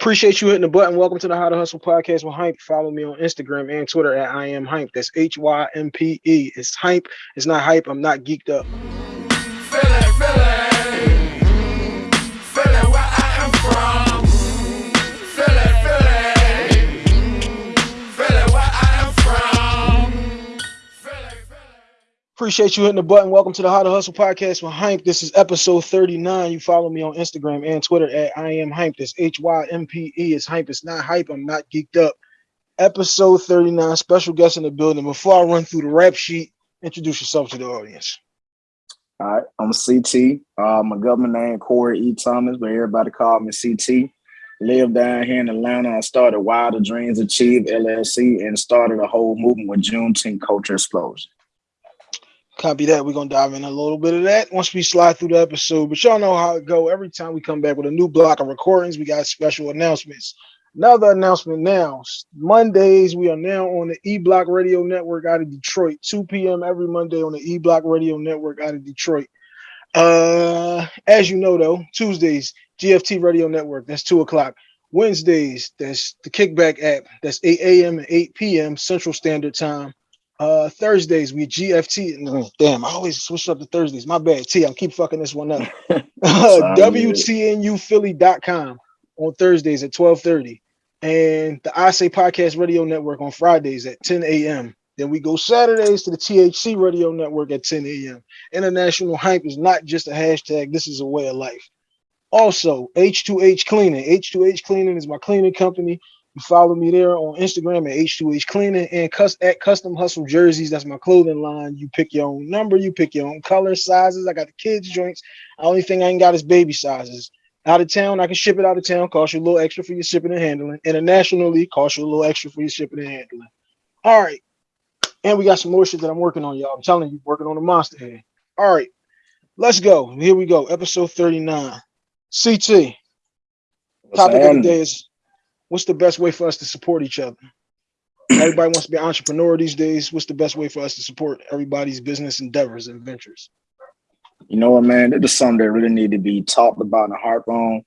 Appreciate you hitting the button. Welcome to the How to Hustle podcast with Hympe. Follow me on Instagram and Twitter at I am Hympe. That's H Y M P E. It's Hympe. It's not hype. I'm not geeked up. Appreciate you hitting the button. Welcome to the How to Hustle podcast with Hympe. This is episode 39. You follow me on Instagram and Twitter at I am Hympe. That's H Y M P E. It's Hympe. It's not hype. I'm not geeked up. Episode 39. Special guest in the building. Before I run through the rap sheet, introduce yourself to the audience. All right, I'm CT. Uh, my government name Corey E. Thomas, but everybody call me CT. Live down here in Atlanta. I started Wilder Dreams Achieve LLC and started a whole movement with Juneteenth Culture Explosion. Copy that. We're gonna dive in a little bit of that once we slide through the episode. But y'all know how it go. Every time we come back with a new block of recordings, we got special announcements. Another announcement now. Mondays, we are now on the E Block Radio Network out of Detroit. 2 p.m. every Monday on the E Block Radio Network out of Detroit. Uh, as you know, though, Tuesdays, GFT Radio Network, that's 2 o'clock. Wednesdays, that's the Kickback app, that's 8 a.m. and 8 p.m. Central Standard Time. Uh, Thursdays we GFT. Damn, I always switch up to Thursdays. My bad. T, I'm keep fucking this one up. WTNUphilly.com on Thursdays at 12:30, and the I Say Podcast Radio Network on Fridays at 10 a.m. Then we go Saturdays to the THC Radio Network at 10 a.m. International hype is not just a hashtag. This is a way of life. Also, H2H Cleaning. H2H Cleaning is my cleaning company. You follow me there on Instagram at H2H Cleaning and at Custom Hustle Jerseys. That's my clothing line. You pick your own number, you pick your own color, sizes. I got the kids' joints. The only thing I ain't got is baby sizes. Out of town, I can ship it out of town, cost you a little extra for your shipping and handling. Internationally, cost you a little extra for your shipping and handling. All right. And we got some more shit that I'm working on, y'all. I'm telling you, working on the monster head. All right. Let's go. Here we go. Episode 39. CT. Topic of the day is what's the best way for us to support each other? Everybody wants to be an entrepreneur these days. What's the best way for us to support everybody's business endeavors and ventures? You know what, man? This is something that really need to be talked about and harp on.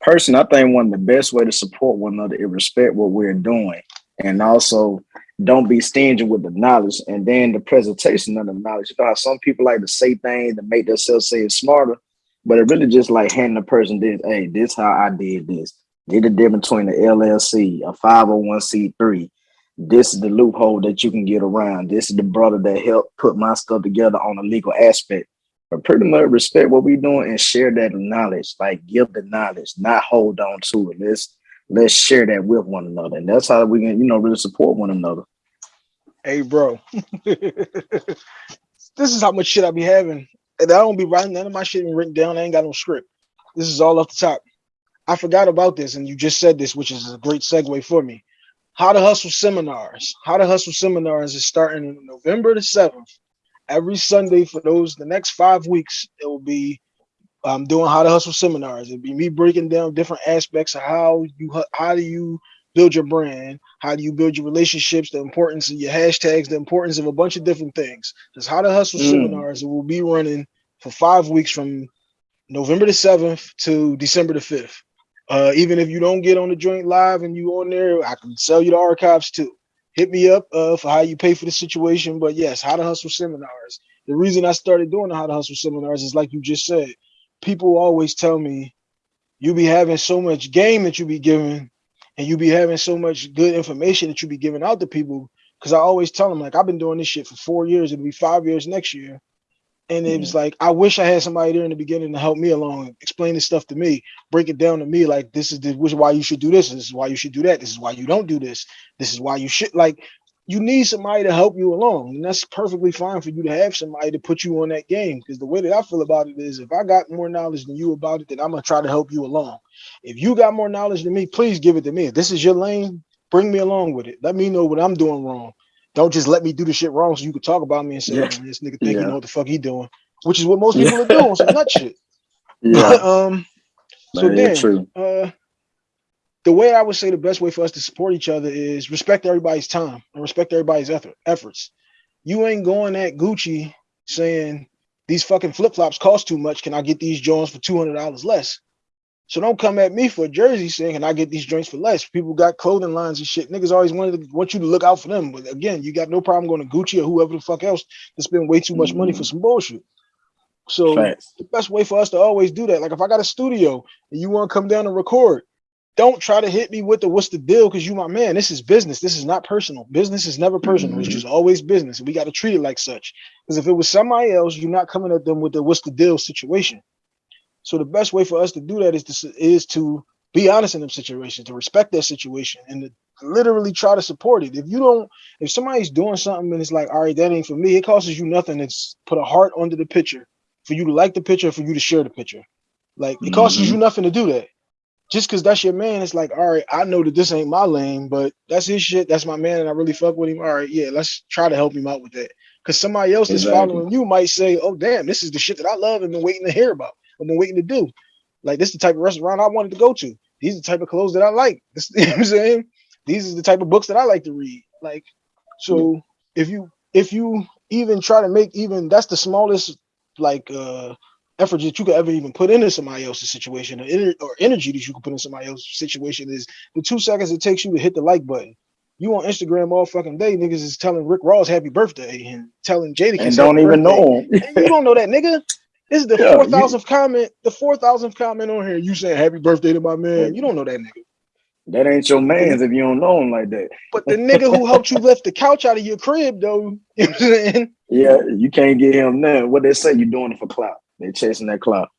Personally, I think one of the best way to support one another is respect what we're doing. And also don't be stingy with the knowledge and then the presentation of the knowledge. You know how some people like to say things to make themselves say it smarter, but it really just like handing the person this, hey, this how I did this. Did the difference between the LLC, a 501c3. This is the loophole that you can get around. This is the brother that helped put my stuff together on a legal aspect. But pretty much respect what we're doing and share that knowledge. Like give the knowledge, not hold on to it. Let's let's share that with one another. And that's how we can, you know, really support one another. Hey bro. this is how much shit I be having. And I don't be writing none of my shit written down. I ain't got no script. This is all off the top. I forgot about this, and you just said this, which is a great segue for me. How to Hustle seminars. How to Hustle seminars is starting in November the 7th. Every Sunday for those the next five weeks, it will be um, doing How to Hustle seminars. It'll be me breaking down different aspects of how you how do you build your brand, how do you build your relationships, the importance of your hashtags, the importance of a bunch of different things. There's How to Hustle mm. seminars. It will be running for five weeks from November the 7th to December the 5th. Uh, even if you don't get on the joint live and you on there, I can sell you the archives too. Hit me up uh, for how you pay for the situation. But yes, how to hustle seminars. The reason I started doing the how to hustle seminars is like you just said. People always tell me, you be having so much game that you be giving, and you be having so much good information that you be giving out to people. Because I always tell them like I've been doing this shit for four years. It'll be five years next year. And it was mm-hmm. like, I wish I had somebody there in the beginning to help me along, explain this stuff to me, break it down to me. Like, this is the, which is why you should do this. This is why you should do that. This is why you don't do this. This is why you should like, you need somebody to help you along. And that's perfectly fine for you to have somebody to put you on that game. Because the way that I feel about it is if I got more knowledge than you about it, then I'm going to try to help you along. If you got more knowledge than me, please give it to me. If this is your lane, bring me along with it. Let me know what I'm doing wrong. Don't just let me do the shit wrong so you can talk about me and say, yeah. oh, this nigga think yeah. you know what the fuck he doing, which is what most people are doing, some nut shit. Yeah. um, so then, true. uh, the way I would say the best way for us to support each other is respect everybody's time and respect everybody's effort, efforts. You ain't going at Gucci saying these fucking flip flops cost too much. Can I get these Jones for two hundred dollars less? So don't come at me for a jersey saying, "Can I get these joints for less?" People got clothing lines and shit. Niggas always wanted to, want you to look out for them, but again, you got no problem going to Gucci or whoever the fuck else to spend way too much money for some bullshit. So Facts. the best way for us to always do that, like if I got a studio and you want to come down and record, don't try to hit me with the what's the deal because you my man. This is business. This is not personal. Business is never personal. It's Mhm. just always business. And we got to treat it like such. Because if it was somebody else, you're not coming at them with the what's the deal situation. So the best way for us to do that is to is to be honest in them situations, to respect that situation, and to literally try to support it. If you don't, if somebody's doing something and it's like, all right, that ain't for me, it costs you nothing to put a heart under the picture for you to like the picture, for you to share the picture. Like it costs you Mhm. nothing to do that. Just because that's your man, it's like, all right, I know that this ain't my lane, but that's his shit. That's my man, and I really fuck with him. All right, yeah, let's try to help him out with that. Because somebody else that's following you might say, oh damn, this is the shit that I love and been waiting to hear about. I've been waiting to do. Like this is the type of restaurant I wanted to go to. These are the type of clothes that I like. This, you know what I'm saying? These are the type of books that I like to read. Like, so if you if you even try to make even that's the smallest like uh effort that you could ever even put into somebody else's situation or, ener- or energy that you could put in somebody else's situation is the two seconds it takes you to hit the like button. You on Instagram all fucking day, niggas is telling Rick Ross happy birthday and telling Jadakiss And don't even birthday. know him. You don't know that nigga. This is the Yeah, four thousandth comment, the four thousandth comment on here. You saying happy birthday to my man. You don't know that nigga. That ain't your man's if you don't know him like that. But the nigga who helped you lift the couch out of your crib, though, you know what I'm saying? Yeah, you can't get him now. What they say, you doing it for clout. They chasing that clout.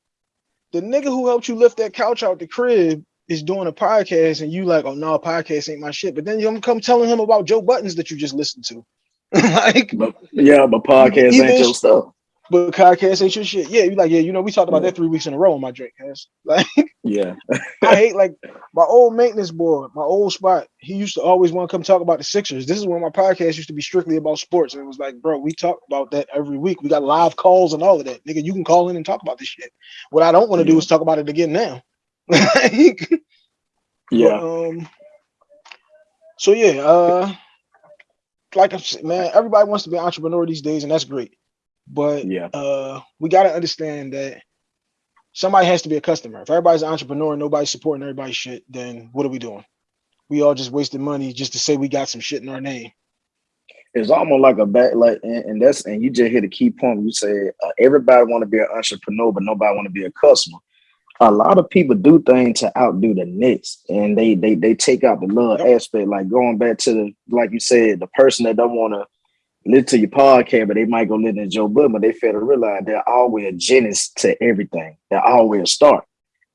The nigga who helped you lift that couch out the crib is doing a podcast, and you like, oh no, podcast ain't my shit. But then you come telling him about Joe Buddens that you just listened to. like, But yeah, but podcast ain't your stuff. But podcast ain't your shit. Yeah, you like, yeah, you know, we talked about Yeah. that three weeks in a row on my drink, cuz. Like, Yeah. I hate like my old maintenance boy, my old spot. He used to always want to come talk about the Sixers. This is when my podcast used to be strictly about sports, and it was like, bro, we talk about that every week. We got live calls and all of that, nigga. You can call in and talk about this shit. What I don't want to do is talk about it again now. Like, Yeah. um. So yeah, uh, like I said, man, everybody wants to be an entrepreneur these days, and that's great. But Yeah. uh, we got to understand that somebody has to be a customer. If everybody's an entrepreneur and nobody's supporting everybody's shit, then what are we doing? We all just wasting money just to say we got some shit in our name. It's almost like a back like and, and that's and you just hit a key point. You said uh, everybody want to be an entrepreneur, but nobody want to be a customer. A lot of people do things to outdo the next, and they they they take out the love Yep. aspect. Like going back to the like you said, the person that don't want to listen to your podcast, but they might go listen to Joe Budden, but they fail to realize they're always a genesis to everything. They're always a start.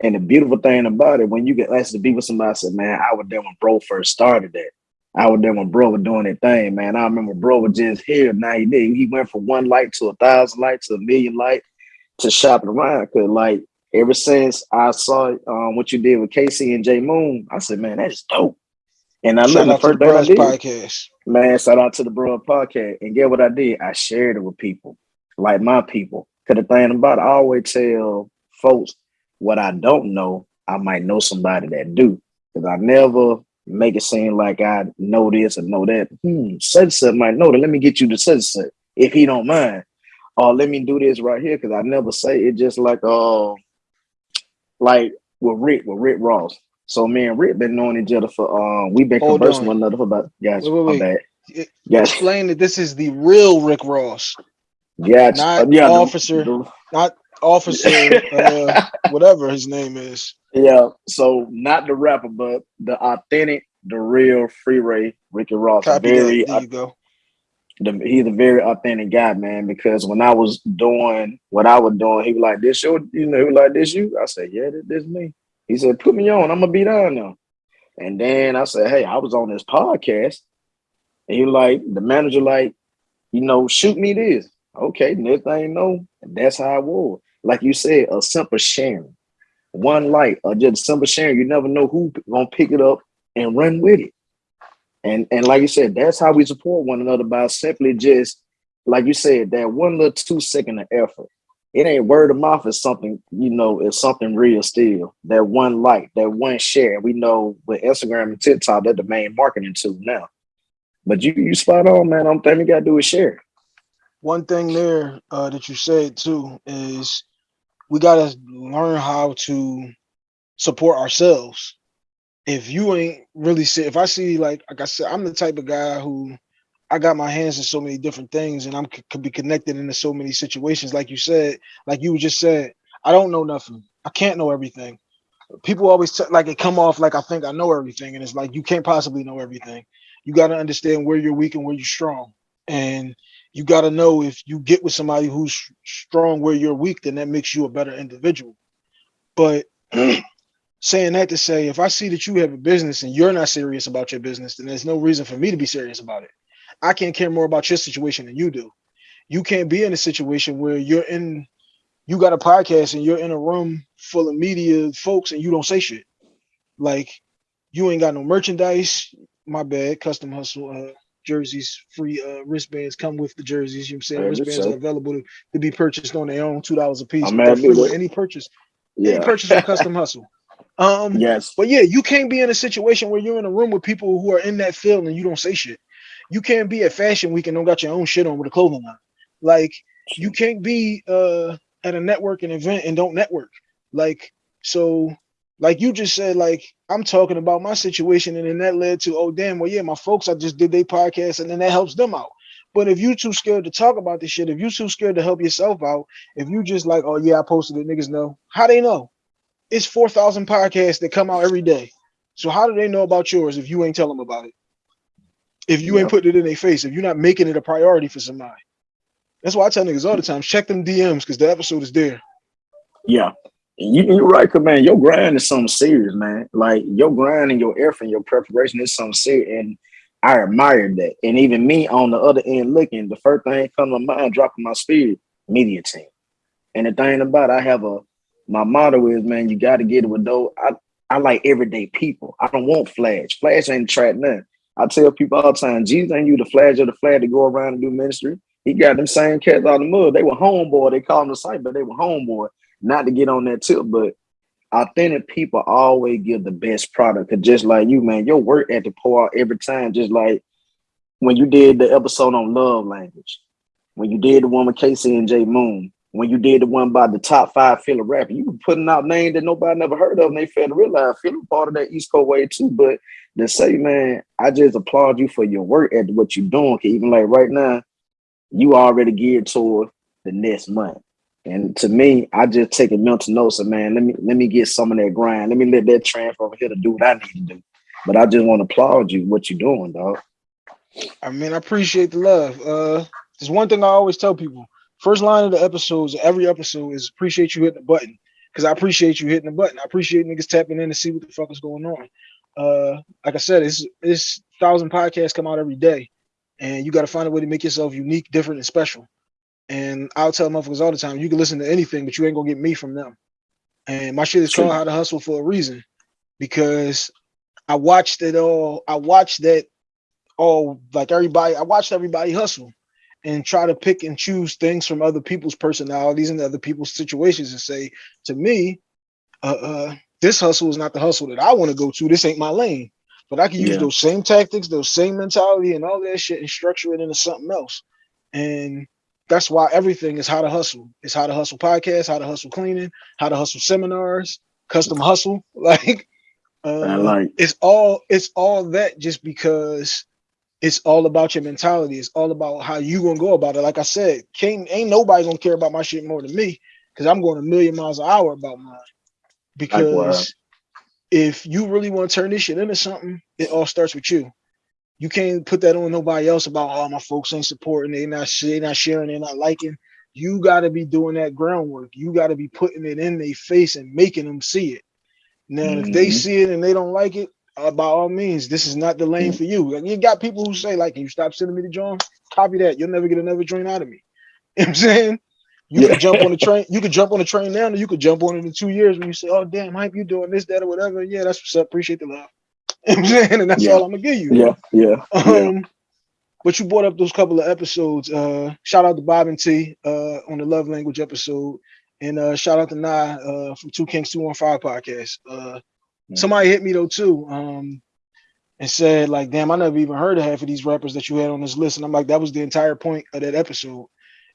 And the beautiful thing about it, when you get asked to be with somebody, I said, man, I was there when bro first started that. I was there when bro was doing that thing, man. I remember bro was just here. Now he did. He went from one light to a thousand lights to a million light to shopping around. Cause like ever since I saw um, what you did with Casey and J Moon, I said, man, that's dope. And I Shout looked the out to the first thing I did, podcast. man, shout out to the Bro Podcast. And get what I did? I shared it with people, like my people. Cause the thing about it, I always tell folks what I don't know, I might know somebody that do. Cause I never make it seem like I know this and know that. Hmm, such might know that. Let me get you to such and such, if he don't mind. Or let me do this right here. Cause I never say it just like uh like with Rick, with Rick Ross. So me and Rick been knowing each other for um we've been Hold conversing on. with one another for about guys. Wait, wait, my wait. It- Yes. Explain that this is the real Rick Ross, Yeah, Not yeah, officer. the- not officer, uh, whatever his name is. yeah, so not the rapper, but the authentic, the real Freeway Ricky Ross. Copy very, that. There you go. the, he's a very authentic guy, man. Because when I was doing what I was doing, he was like, "This your, you know, he was like this you." I said, "Yeah, this, this me." He said, "Put me on. I'm gonna be down now." And then I said, "Hey, I was on this podcast," and he like, the manager, like, you know, shoot me this. Okay, next thing you know, that's how I was. Like you said, a simple sharing, one light, or just simple sharing. You never know who gonna pick it up and run with it. And and like you said, that's how we support one another by simply just, like you said, that one little two second of effort. It ain't word of mouth. It's something you know. It's something real still. That one like, that one share. We know with Instagram and TikTok, they're the main marketing tool now. But you you spot on, man. I'm thing we gotta do is share. One thing there uh, that you said too is we gotta learn how to support ourselves. If you ain't really see, if I see like like I said, I'm the type of guy who I got my hands in so many different things, and I'm could be connected into so many situations. Like you said, like you just said, I don't know nothing. I can't know everything. People always like it come off like I think I know everything, and it's like you can't possibly know everything. You got to understand where you're weak and where you're strong, and you got to know if you get with somebody who's strong where you're weak, then that makes you a better individual. But saying that to say, if I see that you have a business and you're not serious about your business, then there's no reason for me to be serious about it. I can't care more about your situation than you do. You can't be in a situation where you're in, you got a podcast and you're in a room full of media folks and you don't say shit. Like you ain't got no merchandise. My bad. Custom hustle uh, jerseys, free uh, wristbands come with the jerseys. You know what I'm saying? Yeah, wristbands are available to, to be purchased on their own, two dollars a piece. I'm but they're mad free with with it. any purchase, any purchase on custom hustle. Um, yes. but yeah, you can't be in a situation where you're in a room with people who are in that field and you don't say shit. You can't be at fashion week and don't got your own shit on with a clothing line. Like you can't be uh at a networking event and don't network. Like so, like you just said, like I'm talking about my situation, and then that led to oh damn, well yeah, my folks I just did their podcast, and then that helps them out. But if you too scared to talk about this shit, if you too scared to help yourself out, if you just like oh yeah, I posted it, niggas know how they know. It's four thousand podcasts that come out every day. So how do they know about yours if you ain't tell them about it? If you ain't putting it in their face, if you're not making it a priority for somebody. That's why I tell niggas all the time, check them DMs because the episode is there. Yeah. And You, you're right, cause man, your grind is something serious, man. Like your grind and your effort and your preparation is something serious. And I admire that. And even me on the other end looking, the first thing come to mind, dropping my spirit, media team. And the thing about it, I have a my motto is, man, you got to get it with those. I, I like everyday people. I don't want flash. Flash ain't track nothing. I tell people all the time, Jesus ain't you the flash or the flag to go around and do ministry. He got them same cats out of the mud. They were homeboy. They call them the site, but they were homeboy. Not to get on that tip, but authentic people always give the best product. Cause just like you, man, your work at the pour out every time. Just like when you did the episode on love language, when you did the one with Casey and Jay Moon, when you did the one by the top five Philly rapper, you were putting out names that nobody never heard of, and they failed to realize Philly part of that East Coast way too. But to say, man, I just applaud you for your work at what you're doing. even like right now, you already geared toward the next month. And to me, I just take a mental note. of man, let me let me get some of that grind. Let me let that transfer over here to do what I need to do. But I just want to applaud you what you're doing, dog. I mean, I appreciate the love. Uh, there's one thing I always tell people. First line of the episodes, every episode is appreciate you hitting the button. Because I appreciate you hitting the button. I appreciate niggas tapping in to see what the fuck is going on. Uh, like I said, it's it's thousand podcasts come out every day, and you got to find a way to make yourself unique, different, and special. And I'll tell motherfuckers all the time, you can listen to anything, but you ain't gonna get me from them. And my shit is called How to Hustle for a reason, because I watched it all. I watched that all like everybody. I watched everybody hustle and try to pick and choose things from other people's personalities and other people's situations and say to me, uh, uh this hustle is not the hustle that I want to go to. This ain't my lane. But I can use Yeah. those same tactics, those same mentality, and all that shit and structure it into something else. And that's why everything is how to hustle. It's how to hustle podcast, how to hustle cleaning, how to hustle seminars, custom hustle. Like uh, I like it's all it's all that just because it's all about your mentality. It's all about how you gonna go about it. Like I said, can't ain't nobody gonna care about my shit more than me because I'm going a million miles an hour about mine. Because if you really want to turn this shit into something, it all starts with you. You can't put that on nobody else about oh my folks ain't supporting, they not they not sharing, they not liking. You got to be doing that groundwork. You got to be putting it in their face and making them see it. Now, if they Mhm. see it and they don't like it, uh, by all means, this is not the lane for you. You got people who say, like, can you stop sending me the joint? Copy that. You'll never get another joint out of me. You know what I'm saying? You Yeah. can jump on the train, you can jump on the train now, and you could jump on it in two years when you say, Oh, damn, hype, you doing this, that, or whatever. Yeah, that's what's up. Appreciate the love. You know I'm saying? And that's Yeah. all I'm gonna give you. Yeah, yeah, yeah. Um, but you brought up those couple of episodes. Uh, shout out to Bob and T uh, on the love language episode, and uh, shout out to Nye uh, from Two Kings Two One Five podcast. Uh, Mm. somebody hit me though too, um, and said like, "Damn, I never even heard of half of these rappers that you had on this list." And I'm like, "That was the entire point of that episode.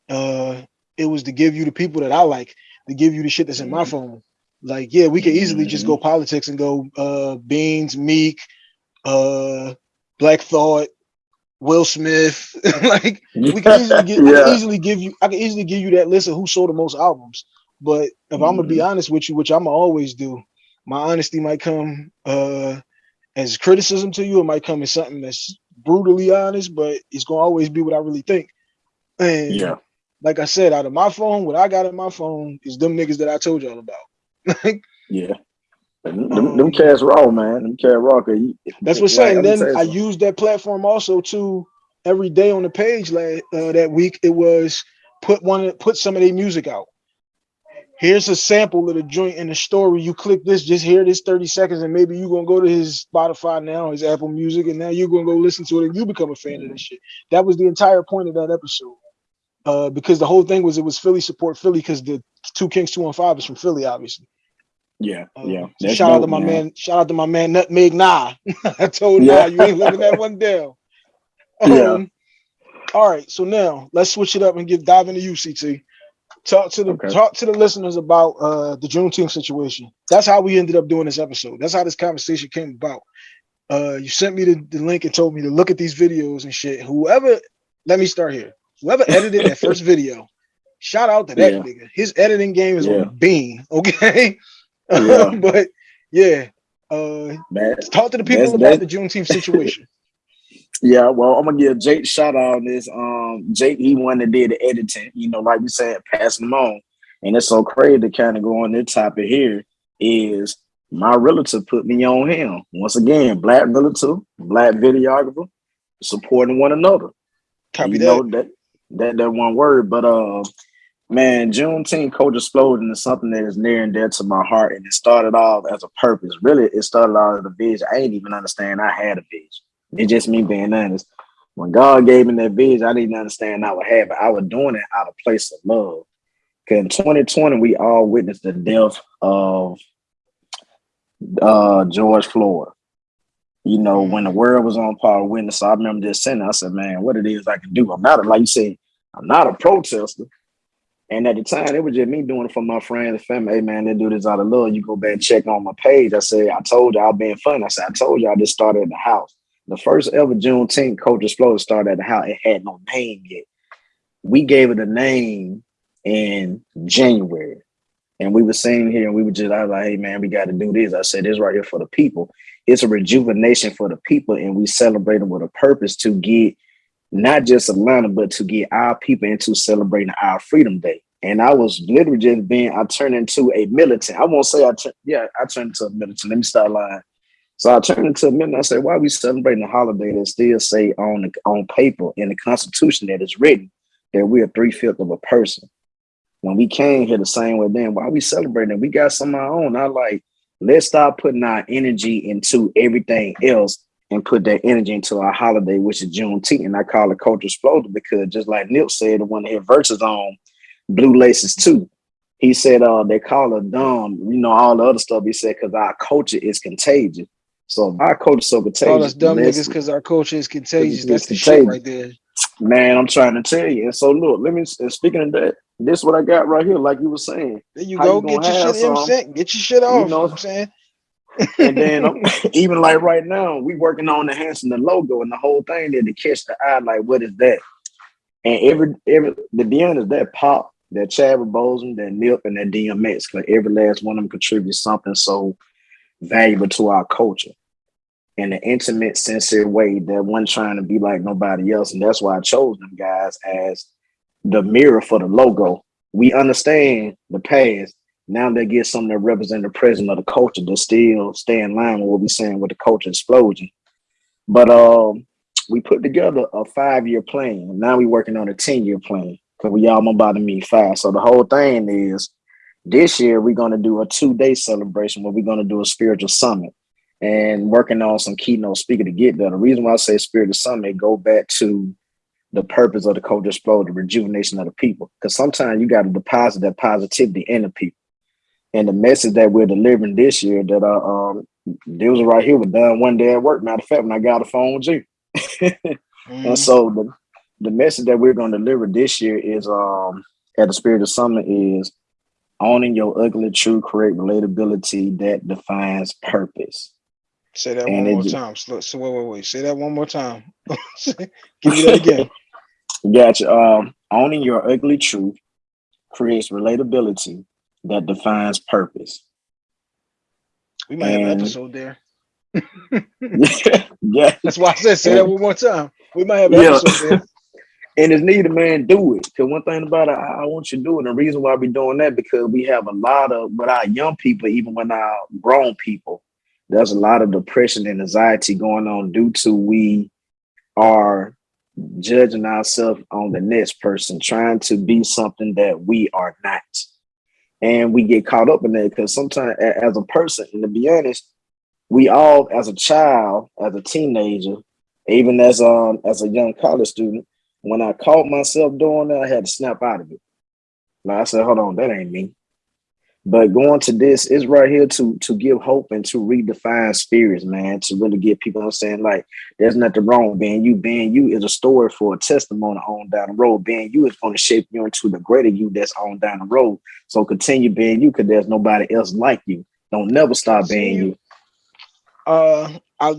Uh, it was to give you the people that I like, to give you the shit that's in my phone." Like, yeah, we could easily just go politics and go uh Beans, Meek, uh Black Thought, Will Smith. like we can easily get, can easily give you I can easily give you that list of who sold the most albums. But if I'm gonna be honest with you, which I'm always do, my honesty might come uh as criticism to you, it might come as something that's brutally honest, but it's gonna always be what I really think. And Yeah. Like I said, out of my phone, what I got in my phone is them niggas that I told y'all about. Yeah. Them, them, Um, them cats raw, man. Them cats raw. you- That's what's like, saying. I'm gonna Then I something. used that platform also to every day on the page like uh, that week. It was put one put some of their music out. Here's a sample of the joint in the story. You click this, just hear this 30 seconds, and maybe you're gonna go to his Spotify now, his Apple Music, and now you're gonna go listen to it and you become a fan of this shit. That was the entire point of that episode. Uh, because the whole thing was it was Philly support Philly because the two Kings two one five is from Philly, obviously. Yeah, Uh, yeah. so shout out to my man. Shout out to my man Nutmeg Nah. I told Yeah. Nah you ain't living that one down. Yeah. Um, all right, so now let's switch it up and get dive into UCT. Talk to the Okay. talk to the listeners about uh the Juneteenth situation. That's how we ended up doing this episode. That's how this conversation came about. Uh you sent me the, the link and told me to look at these videos and shit. Whoever let me start here. Whoever edited that first video, shout out to that Yeah. nigga. His editing game is on Yeah. the beam, okay? Yeah. but yeah, uh Man, talk to the people That's- about that's- the Juneteenth situation. Yeah, well, I'm gonna give Jake shout out on this. Um, Jake, he one that did the editing. You know, like we said, passing them on, and it's so crazy to kind of go on this topic here. Is my relative put me on him once again? Black relative, black videographer, supporting one another. Copy you that. know that that that one word, but uh, man, Juneteenth Culture Explosion is something that is near and dear to my heart, and it started off as a purpose. Really, it started out as a vision. I didn't even understand I had a vision. It's just me being honest. When God gave me that vision, I didn't understand I would have it. I was doing it out of place of love. In 2020, we all witnessed the death of uh, George Floyd. You know, mm-hmm. when the world was on par witness, I remember just saying, I said, man, what it is I can do. I'm not a, like you said, I'm not a protester. And at the time, it was just me doing it for my friends and family. Hey, man, they do this out of love. You go back and check on my page. I said, I told you I've been fun. I said, I told you I just started at the house. The first ever Juneteenth Culture Exploder started at the house. It had no name yet. We gave it a name in January. And we were sitting here and we were just, I was like, hey, man, we got to do this. I said, this right here for the people. It's a rejuvenation for the people. And we celebrate them with a purpose to get not just Atlanta, but to get our people into celebrating our Freedom Day. And I was literally just being, I turned into a militant. I won't say I turned, yeah, I turned into a militant. Let me start lying. So I turned into a militant. I said, why are we celebrating a holiday that still say on the, on paper in the Constitution that is written that we are three fifths of a person? When we came here the same way then, why are we celebrating? We got some of our own. I like, let's stop putting our energy into everything else and put that energy into our holiday, which is Juneteenth. And I call it Culture Exploder because just like Nip said, the one that had verses on Blue Laces too. He said uh they call it dumb, you know, all the other stuff he said, because our culture is contagious. So our culture is so contagious. Call us dumb niggas because our culture is contagious. That's the shit right there. Man, I'm trying to tell you. And so look, let me and speaking of that, this is what I got right here, like you were saying. There you How go. you Get your shit in some? Get your shit off. You know what I'm saying? And then even like right now, we working on enhancing the logo and the whole thing there to catch the eye. Like, what is that? And every every the DM is that pop, that Chadwick Boseman, that Nip, and that DMX. because every last one of them contributes something so valuable to our culture in an intimate, sincere way that one trying to be like nobody else. And that's why I chose them guys as the mirror for the logo. We understand the past. Now they get something that represent the present of the culture to still stay in line with what we're saying with the culture explosion. But um, we put together a five-year plan. Now we're working on a 10-year plan because we all about to meet five. So the whole thing is this year we're going to do a two-day celebration where we're going to do a spiritual summit and working on some keynote speaker to get there. The reason why I say Spirit of summit go back to the purpose of the culture explode, the rejuvenation of the people. Because sometimes you got to deposit that positivity in the people. And the message that we're delivering this year that uh, um there was right here was done one day at work. Matter of fact, when I got a phone with you. Mhm. And so the, the message that we're going to deliver this year is um at the Spirit of Summit is owning your ugly, true, correct relatability that defines purpose. Say that And one more time. So, so wait, wait, wait. Say that one more time. Give me that again. Gotcha. Um, owning your ugly truth creates relatability that defines purpose. We might have an episode there. yeah, That's why I said say that one more time. We might have an Yeah. episode there. and it's needed, man. Do it. Cause one thing about it, I, I want you to do it. And the reason why we're doing that because we have a lot of, with our young people, even when our grown people, there's a lot of depression and anxiety going on due to we are judging ourselves on the next person, trying to be something that we are not. And we get caught up in that because sometimes as a person, and to be honest, we all as a child, as a teenager, even as um as a young college student, when I caught myself doing that, I had to snap out of it. Like I said, hold on, that ain't me. But going to this is right here to to give hope and to redefine spirits, man, to really get people understand like there's nothing wrong being you. Being you is a story for a testimony on down the road. Being you is going to shape you into the greater you that's on down the road. So continue being you because there's nobody else like you. Don't never stop being you. you. Uh, I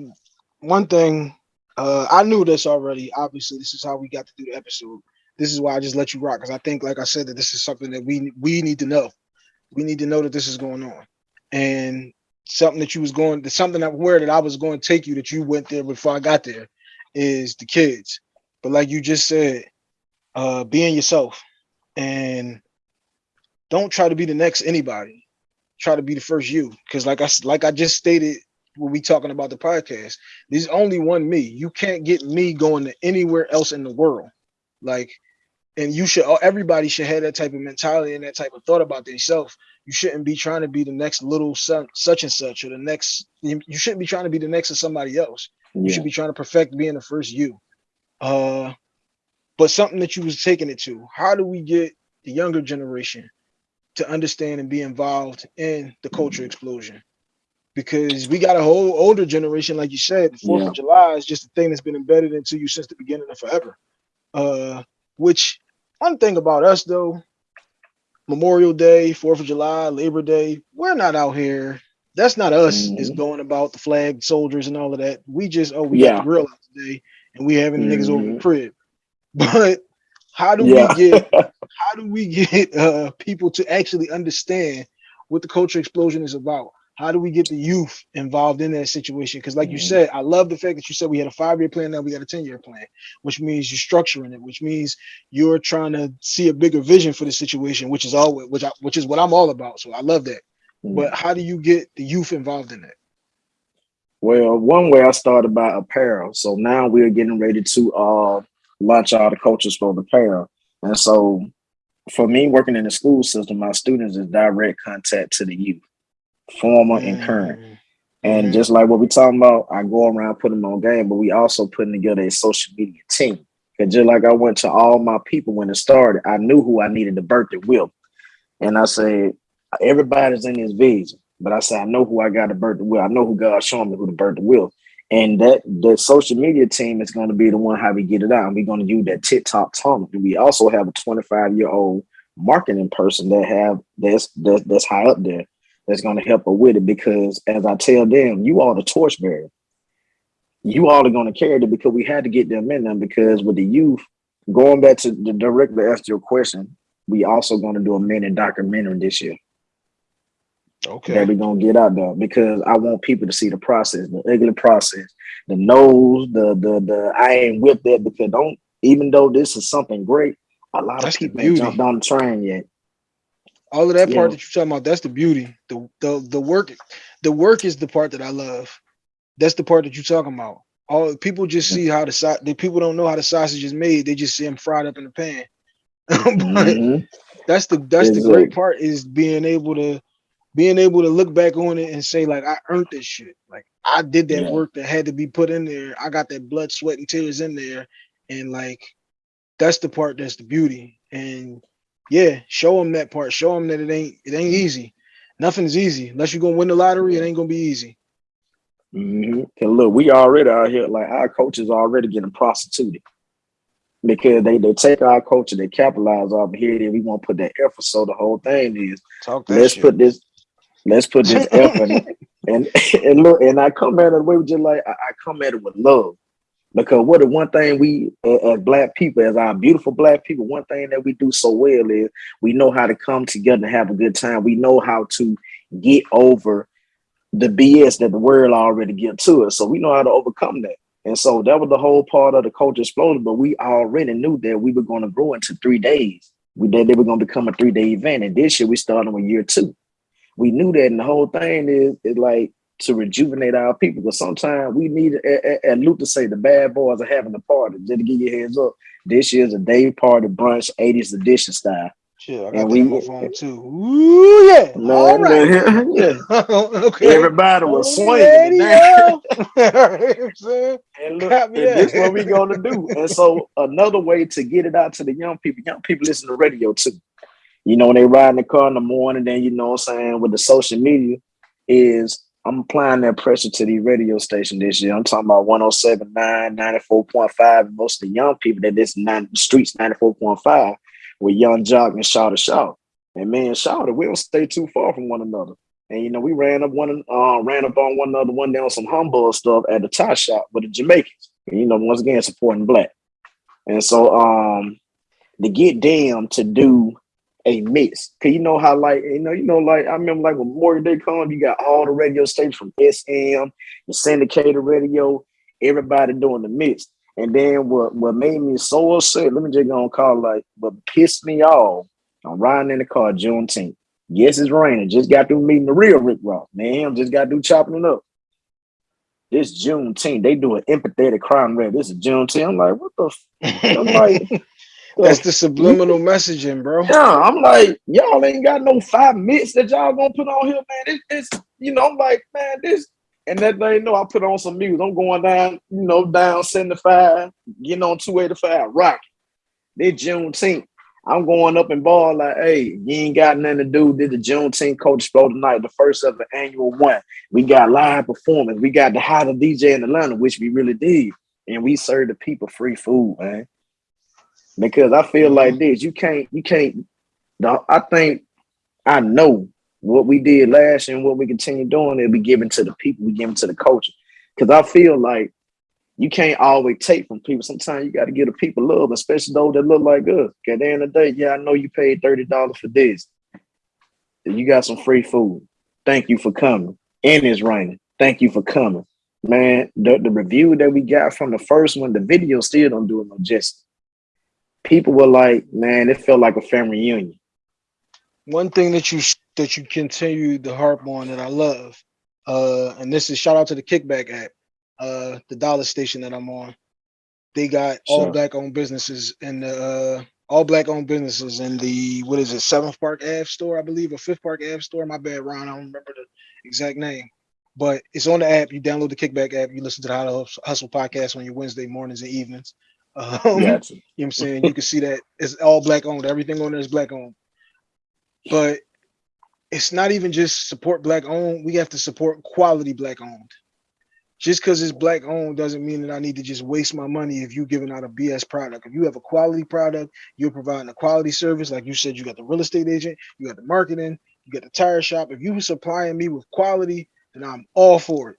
one thing. Uh, I knew this already. Obviously, this is how we got to do the episode. This is why I just let you rock because I think, like I said, that this is something that we we need to know. We need to know that this is going on, and something that you was going, to something that where that I was going to take you that you went there before I got there, is the kids. But like you just said, uh, being yourself, and don't try to be the next anybody. Try to be the first you, because like I like I just stated when we talking about the podcast, there's only one me. You can't get me going to anywhere else in the world. Like, and you should everybody should have that type of mentality and that type of thought about themselves. You shouldn't be trying to be the next little son, such and such, or the next. You shouldn't be trying to be the next of somebody else. You should be trying to perfect being the first you. Uh, but something that you was taking it to. How do we get the younger generation to understand and be involved in the culture explosion? Because we got a whole older generation, like you said, the Fourth Yeah. of July is just a thing that's been embedded into you since the beginning of forever. Uh, which one thing about us though, Memorial Day, Fourth of July, Labor Day, we're not out here. That's not us. Is Mhm. going about the flag soldiers and all of that. We just oh we Yeah. got the grill out today and we having the niggas over the Mhm. crib. But how do Yeah. we get how do we get uh, people to actually understand what the culture explosion is about? How do we get the youth involved in that situation? Because, like you Mhm. said, I love the fact that you said we had a five-year plan, now we got a ten-year plan, which means you're structuring it, which means you're trying to see a bigger vision for the situation, which is always which I, which is what I'm all about. So I love that. But how do you get the youth involved in that? Well, one way I started by apparel. So now we're getting ready to uh launch all the cultures for the apparel. And so for me working in the school system, my students is direct contact to the youth, former and current. Mm, And Mhm. just like what we talking about, I go around putting them on game, but we also putting together a social media team. Cause just like I went to all my people when it started, I knew who I needed to birth it with. And I said, everybody's in this vision, but I said, I know who I got to birth the will. I know who God's showing me who to birth the will. And that the social media team is going to be the one how we get it out. And we're going to use that TikTok talent. And we also have a 25 year old marketing person that have that's that's, that's high up there that's going to help her with it because as I tell them, you are the torchbearer. You all are going to carry it because we had to get them in them because with the youth, going back to the directly ask your question, we also going to do a minute documentary this year Okay. that we're gonna get out there because I want people to see the process, the ugly process, the nose, the the the I ain't with that because don't even though this is something great, a lot That's of people ain't jumped on the train yet. All of that Yeah. part that you're talking about that's the beauty. The, the the work the work is the part that i love. That's the part that you're talking about. All people just see how the side the people don't know how the sausage is made. They just see them fried up in the pan. But Mhm. that's the that's the great part is being able to being able to look back on it and say like i earned this shit. Like i did that Yeah. work that had to be put in there. I got that blood sweat and tears in there. And like that's the part that's the beauty. And yeah show them that part show them that it ain't it ain't easy nothing's easy unless you're gonna win the lottery it ain't gonna be easy mm-hmm. And look, we already out here like our coaches already getting prostituted. because they they take our culture, they capitalize off of here. Then we want to put that effort. So the whole thing is Talk that let's shit. put this let's put this effort and and look and I come at it way just like I, I come at it with love. Because what the one thing we uh, as black people, as our beautiful black people, one thing that we do so well is we know how to come together and have a good time. We know how to get over the BS that the world already give to us. So we know how to overcome that. And so that was the whole part of the culture explosion. But we already knew that we were going to grow into three days. We that they were going to become a three day event. And this year we started with year two. We knew that, and the whole thing is, is like to rejuvenate our people. Because sometimes we need, and Luther say, the bad boys are having a party. Just to give you heads up, this year's a day party brunch, 80s edition style. Shit, I got And we- on phone too. Ooh yeah. Man, All right. yeah. okay. Everybody was swinging. it down. you know what I'm saying? And look, and this what we gonna do. And so another way to get it out to the young people, young people listen to radio too. You know, when they ride in the car in the morning, then you know what I'm saying, with the social media, is I'm applying that pressure to the radio station this year. I'm talking about 1079, 94.5, and most of the young people that to the streets 94.5 with young jock and shout shout. And me and Shouter, we don't stay too far from one another. And you know, we ran up one uh ran up on one another one down some humble stuff at the tie shop with the Jamaicans. And, you know, once again supporting black. And so um to get them to do a mix. Cause you know how like you know, you know, like I remember like when Morgan Day come, you got all the radio stations from SM, the syndicated radio, everybody doing the mix. And then what what made me so upset, let me just go and call like what pissed me off. I'm riding in the car Juneteenth. Yes, it's raining. Just got through meeting the real Rick Ross. Man, just got through chopping it up. This Juneteenth, they do an empathetic crime rap. This is Juneteenth. I'm like, what the? F-? I'm like, That's the subliminal messaging, bro. yeah. I'm like, y'all ain't got no five minutes that y'all gonna put on here, man. This, this, you know, I'm like, man, this. And that they know I put on some music. I'm going down, you know, down 75, getting on 285, rock. This Juneteenth. I'm going up and ball like, hey, you ain't got nothing to do. Did the Juneteenth Coach Explode tonight, the first of the annual one. We got live performance. We got the hottest DJ in Atlanta, which we really did. And we served the people free food, man. Because I feel like mm-hmm. this, you can't, you can't. I think I know what we did last year and what we continue doing. It'll be given to the people. We give them to the culture. Because I feel like you can't always take from people. Sometimes you got to give the people love, especially those that look like us. At the end of the day, yeah, I know you paid thirty dollars for this. You got some free food. Thank you for coming. And it's raining. Thank you for coming, man. The, the review that we got from the first one, the video still don't do it no justice. People were like, man, it felt like a family reunion. One thing that you that you continue to harp on that I love, uh, and this is shout out to the Kickback app, uh, the dollar station that I'm on. They got all Sure. black owned businesses in the uh, all black owned businesses in the what is it, Seventh Park Ave store, I believe, or Fifth Park Ave store. My bad, Ron, I don't remember the exact name. But it's on the app. You download the Kickback app. You listen to the How to Hustle- Hustle podcast on your Wednesday mornings and evenings. Um, Gotcha. you know what I'm saying? You can see that it's all black owned. Everything on there is black owned. But it's not even just support black owned. We have to support quality black owned. Just because it's black owned doesn't mean that I need to just waste my money if you're giving out a BS product. If you have a quality product, you're providing a quality service. Like you said, you got the real estate agent, you got the marketing, you got the tire shop. If you were supplying me with quality, then I'm all for it.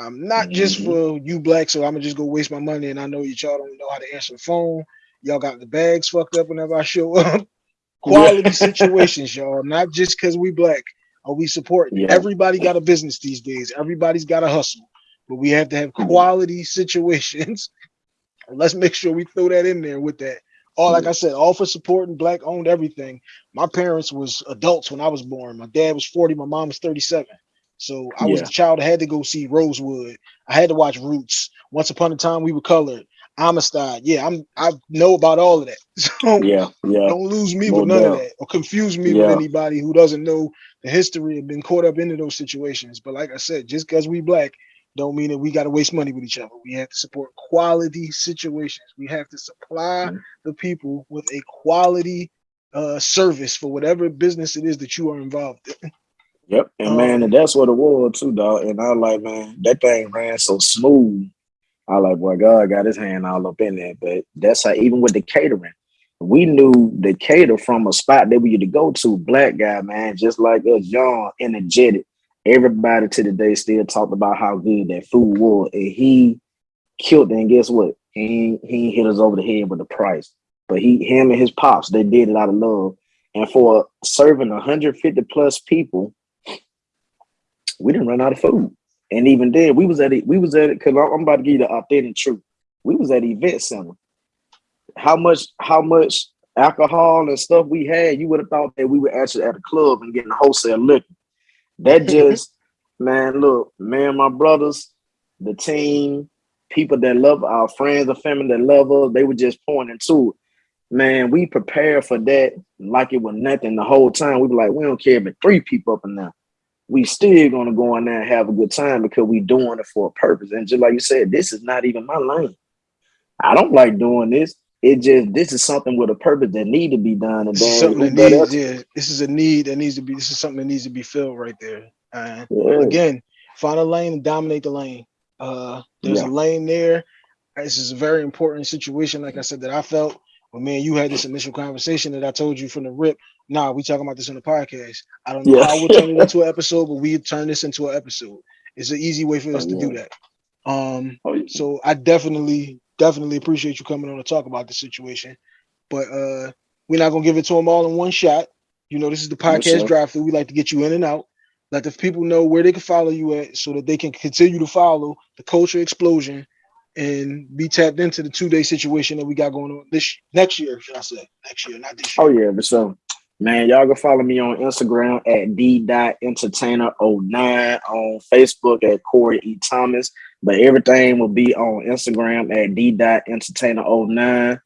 I'm not just Mhm. for you black, so I'm gonna just go waste my money. And I know that y'all don't know how to answer the phone. Y'all got the bags fucked up whenever I show up. Quality situations, y'all. Not just because we black are we supporting. Yeah. Everybody got a business these days. Everybody's got a hustle, but we have to have Mhm. quality situations. Let's make sure we throw that in there with that. All like I said, all for supporting black owned everything. My parents was adults when I was born. My dad was 40, my mom was 37. So I was Yeah. the child that had to go see Rosewood. I had to watch Roots. Once upon a time, we were colored. Amistad. Yeah, I'm I know about all of that. So Yeah, yeah. don't lose me No with none of that or confuse me Yeah. with anybody who doesn't know the history and been caught up into those situations. But like I said, just because we black don't mean that we got to waste money with each other. We have to support quality situations. We have to supply Mhm. the people with a quality uh service for whatever business it is that you are involved in. Yep. And Um, man, and that's what it was too, dog. And I like, man, that thing ran so smooth. I like, boy, God got his hand all up in there. But that's how even with the catering, we knew the cater from a spot that we used to go to, black guy, man, just like us, young, energetic. Everybody to the day still talked about how good that food was. And he killed it. And guess what? He, he hit us over the head with the price. But he, him and his pops, they did it out of love. And for serving 150 plus people, we didn't run out of food. And even then, we was at it, we was at it, because I'm about to give you the authentic truth. We was at event center. How much, how much alcohol and stuff we had, you would have thought that we were actually at a club and getting wholesale liquor. That just, man, look, man, my brothers, the team, people that love our friends, the family that love us, they were just pointing to it man, we prepared for that like it was nothing the whole time. We be like, we don't care if three people up and down. We still gonna go in there and have a good time because we doing it for a purpose. And just like you said, this is not even my lane. I don't like doing this. It just this is something with a purpose that need to be done. And then something that needs, yeah, this is a need that needs to be. This is something that needs to be filled right there. And yeah. again, find a lane and dominate the lane. Uh, there's yeah. a lane there. This is a very important situation, like I said, that I felt when me and you had this initial conversation that I told you from the rip, nah, we talking about this on the podcast. I don't know yeah. how we'll turn it into an episode, but we turn this into an episode. It's an easy way for us oh, to yeah. do that. Um, oh, yeah. so I definitely, definitely appreciate you coming on to talk about the situation. But uh we're not gonna give it to them all in one shot. You know, this is the podcast drive through. We like to get you in and out. Let the people know where they can follow you at so that they can continue to follow the culture explosion and be tapped into the two day situation that we got going on this next year, should I say? Next year, not this year. Oh yeah, but so man, y'all go follow me on Instagram at d entertainer 09 on Facebook at Corey E. Thomas. But everything will be on Instagram at d entertainer 09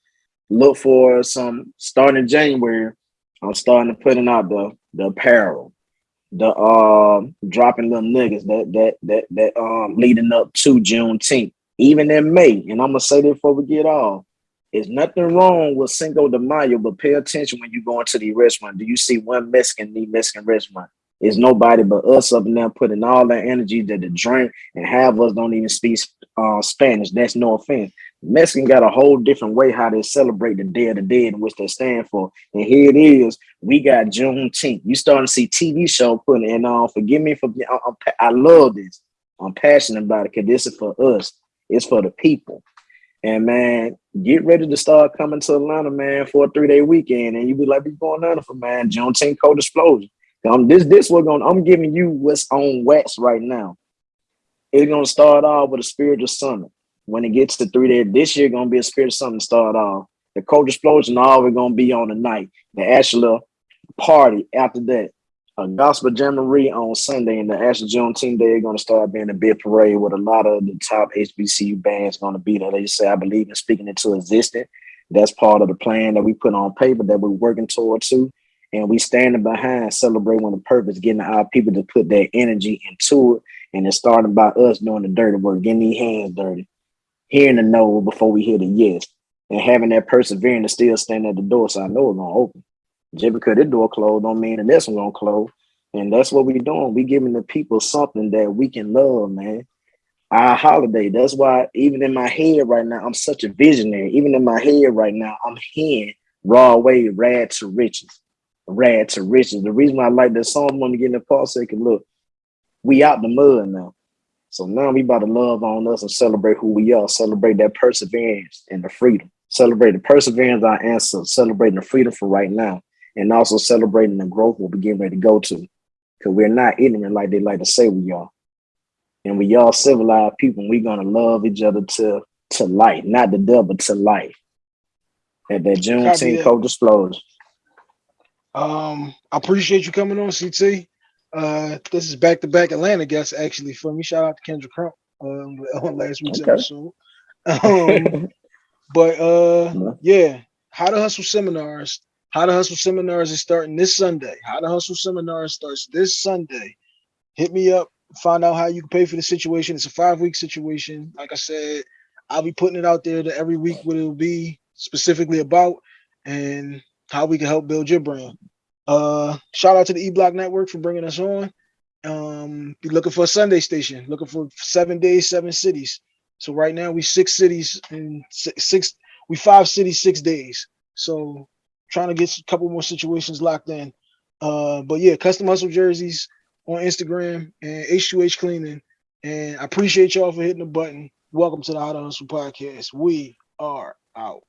Look for some starting January. I'm starting to putting out the the apparel, the um dropping little niggas that that that that um leading up to Juneteenth even in May, and I'm gonna say this before we get off, there's nothing wrong with Cinco de Mayo, but pay attention when you go into the restaurant. Do you see one Mexican the Mexican restaurant? It's nobody but us up there putting all that energy to the drink and have us don't even speak uh, Spanish. That's no offense. Mexican got a whole different way how they celebrate the Day of the Dead and which they stand for. And here it is. We got Juneteenth. You starting to see TV show putting in on. Uh, forgive me for I, I love this. I'm passionate about it because this is for us. It's for the people. And man, get ready to start coming to Atlanta, man, for a three-day weekend. And you be like, be going on for man, Juneteenth Culture Explosion. Um, this this we're going I'm giving you what's on wax right now. It's gonna start off with a spiritual summit. When it gets to three days, this year gonna be a spiritual summit start off. The culture explosion all we're gonna be on the night. The actual party after that a gospel jamboree on Sunday, and the actual Juneteenth Day are going to start being a big parade with a lot of the top HBCU bands going to be there. They say, I believe in speaking into existence. That's part of the plan that we put on paper that we're working toward too. And we standing behind celebrating the purpose, getting our people to put their energy into it. And it's starting by us doing the dirty work, getting these hands dirty, hearing the no before we hear the yes, and having that perseverance to still stand at the door. So I know it's gonna open. Just because the door closed don't mean the next one gonna close. And that's what we doing. We giving the people something that we can love, man. Our holiday. That's why even in my head right now, I'm such a visionary. Even in my head right now, I'm hearing Rod Wave, Rags to Riches. Rags to Riches. The reason why I like that song, I'm gonna get in the part second. Look, we out the mud now. So now we about to love on us and celebrate who we are, celebrate that perseverance and the freedom. Celebrate the perseverance our ancestors, celebrating the freedom for right now and also celebrating the growth we'll be getting ready to go to. Because we're not ignorant like they like to say we are. And we all civilized people, we're gonna love each other to to life, not the devil to life. At that Juneteenth Culture Explosion. Um, I appreciate you coming on, CT. Uh, this is back to back Atlanta guests actually for me. Shout out to Kendra Crump um, on last week's okay. episode. Um, but uh, yeah, how to hustle seminars how to Hustle Seminars is starting this Sunday. How to Hustle Seminars starts this Sunday. Hit me up, find out how you can pay for the situation. It's a five week situation. Like I said, I'll be putting it out there to every week what it'll be specifically about and how we can help build your brand. Uh, shout out to the E Block Network for bringing us on. Um, be looking for a Sunday station, looking for seven days, seven cities. So right now we six cities and six, six we five cities six days. So trying to get a couple more situations locked in. Uh, but yeah, custom hustle jerseys on Instagram and H2H cleaning. And I appreciate y'all for hitting the button. Welcome to the How to Hustle podcast. We are out.